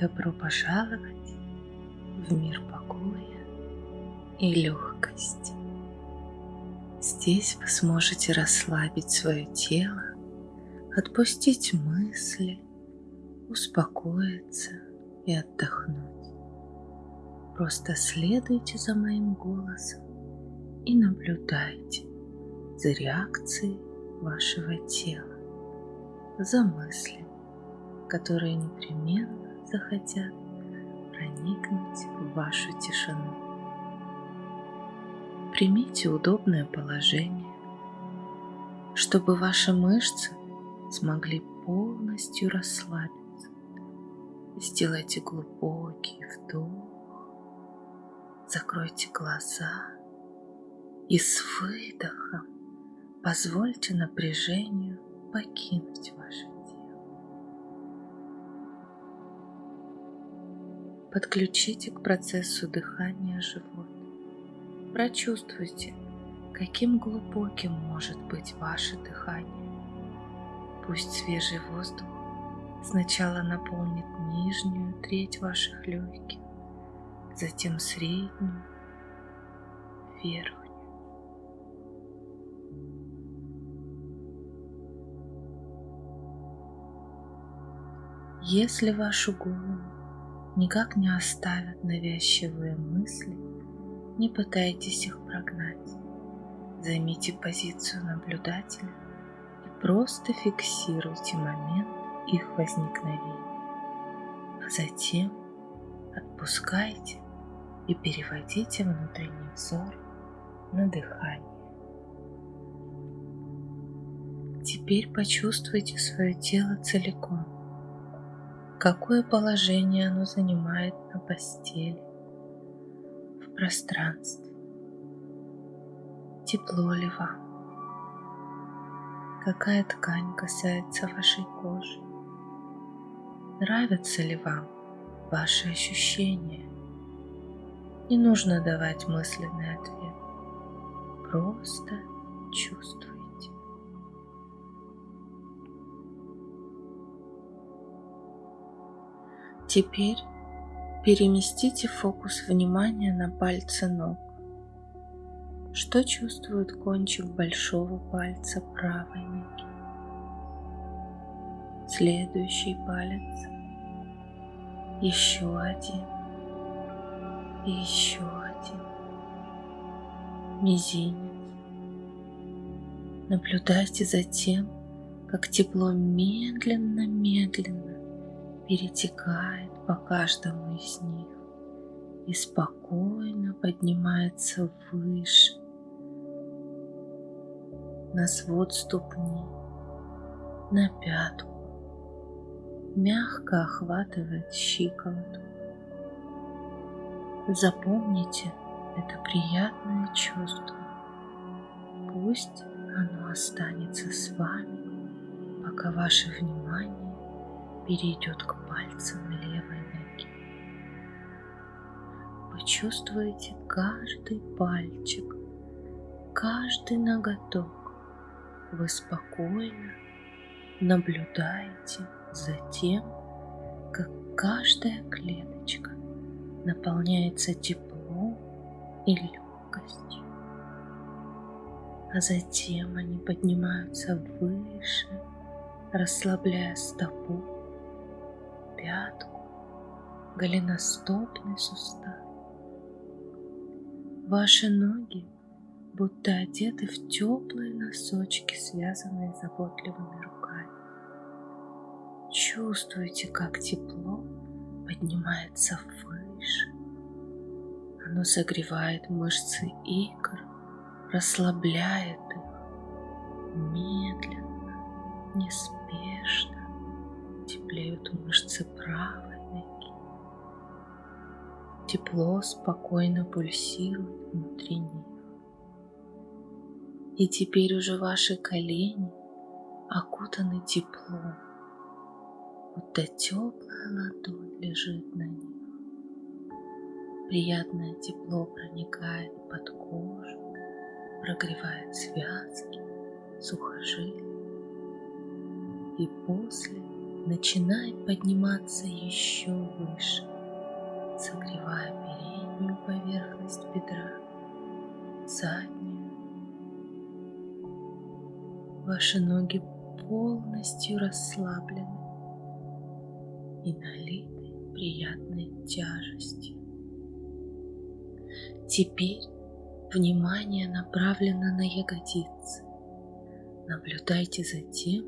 Добро пожаловать в мир покоя и легкости. Здесь вы сможете расслабить свое тело, отпустить мысли, успокоиться и отдохнуть. Просто следуйте за моим голосом и наблюдайте за реакцией вашего тела, за мыслями, которые непременно захотят проникнуть в вашу тишину. Примите удобное положение, чтобы ваши мышцы смогли полностью расслабиться. Сделайте глубокий вдох, закройте глаза и с выдохом позвольте напряжению покинуть ваше Подключите к процессу дыхания живот. Прочувствуйте, каким глубоким может быть ваше дыхание. Пусть свежий воздух сначала наполнит нижнюю треть ваших легких, затем среднюю, верхнюю. Если вашу голову никак не оставят навязчивые мысли, не пытайтесь их прогнать. Займите позицию наблюдателя и просто фиксируйте момент их возникновения. А затем отпускайте и переводите внутренний взор на дыхание. Теперь почувствуйте свое тело целиком какое положение оно занимает на постели, в пространстве. Тепло ли вам? Какая ткань касается вашей кожи? Нравятся ли вам ваши ощущения? Не нужно давать мысленный ответ. Просто чувствуйте. Теперь переместите фокус внимания на пальцы ног. Что чувствует кончик большого пальца правой ноги? Следующий палец. Еще один. И еще один. Мизинец. Наблюдайте за тем, как тепло медленно-медленно перетекает по каждому из них и спокойно поднимается выше на свод ступни, на пятку, мягко охватывает щиколотку. Запомните это приятное чувство. Пусть оно останется с вами, пока ваше внимание перейдет к пальцам левой ноги. Вы чувствуете каждый пальчик, каждый ноготок. Вы спокойно наблюдаете за тем, как каждая клеточка наполняется теплом и легкостью. А затем они поднимаются выше, расслабляя стопу пятку, голеностопный сустав. Ваши ноги будто одеты в теплые носочки, связанные заботливыми руками. Чувствуете, как тепло поднимается выше. Оно согревает мышцы икр, расслабляет их медленно, неспешно теплеют мышцы правой ноги. Тепло спокойно пульсирует внутри них. И теперь уже ваши колени окутаны теплом, будто теплая ладонь лежит на них. Приятное тепло проникает под кожу, прогревает связки, сухожилия. И после начинает подниматься еще выше, согревая переднюю поверхность бедра, заднюю. Ваши ноги полностью расслаблены и налиты приятной тяжестью. Теперь внимание направлено на ягодицы. Наблюдайте за тем,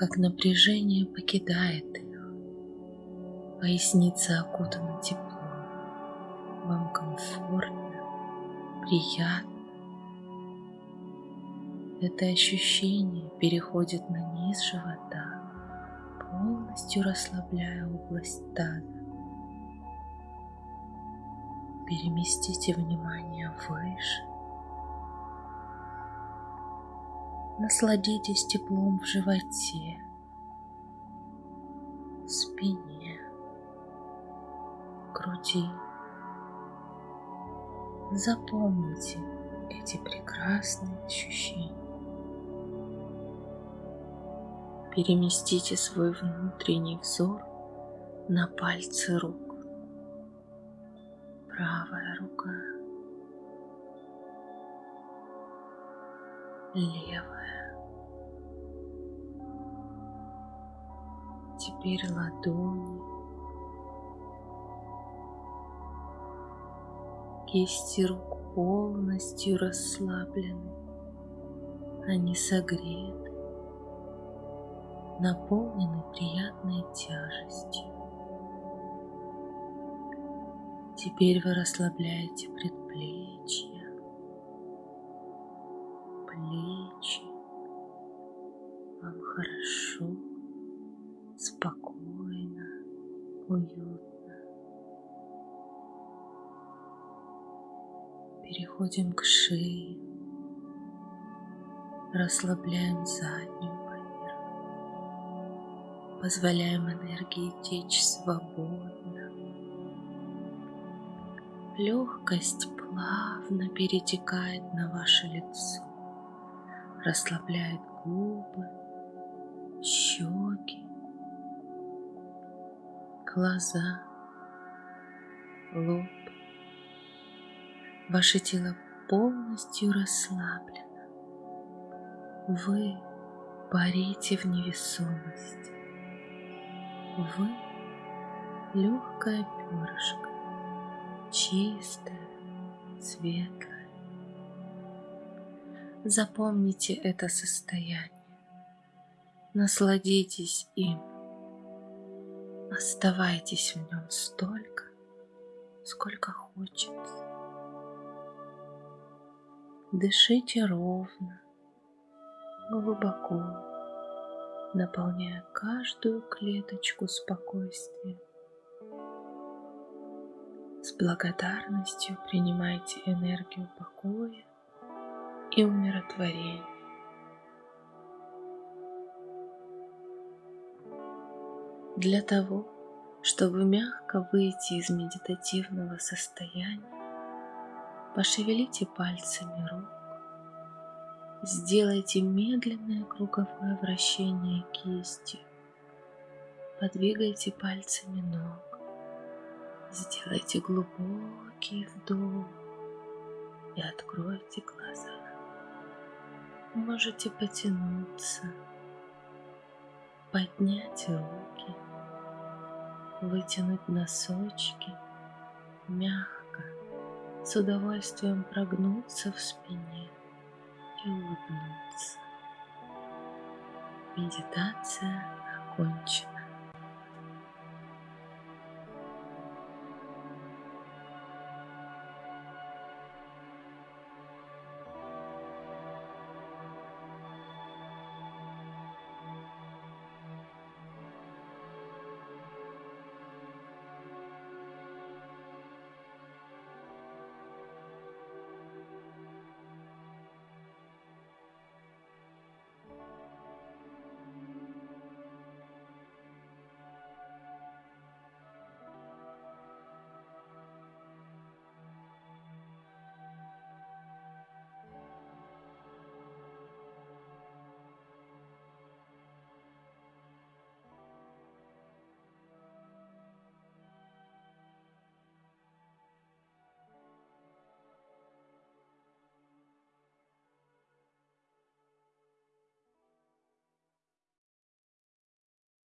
как напряжение покидает их. Поясница окутана теплом. Вам комфортно, приятно. Это ощущение переходит на низ живота, полностью расслабляя область таза. Переместите внимание выше. Насладитесь теплом в животе, спине, груди. Запомните эти прекрасные ощущения. Переместите свой внутренний взор на пальцы рук правая рука, левая. Теперь ладони, кисти рук полностью расслаблены, они согреты, наполнены приятной тяжестью. Теперь вы расслабляете предплечья, плечи. Вам хорошо, спокойно, уютно. Переходим к шее. Расслабляем заднюю поверхность. Позволяем энергии течь свободно Легкость плавно перетекает на ваше лицо, расслабляет губы, щеки, глаза, лоб. Ваше тело полностью расслаблено. Вы парите в невесомости. Вы легкое перышко чистое, светлое. Запомните это состояние, насладитесь им, оставайтесь в нем столько, сколько хочется. Дышите ровно, глубоко, наполняя каждую клеточку спокойствием. С благодарностью принимайте энергию покоя и умиротворения. Для того, чтобы мягко выйти из медитативного состояния, пошевелите пальцами рук, сделайте медленное круговое вращение кистью, подвигайте пальцами ног, Сделайте глубокий вдох и откройте глаза. Можете потянуться, поднять руки, вытянуть носочки, мягко, с удовольствием прогнуться в спине и улыбнуться. Медитация окончена.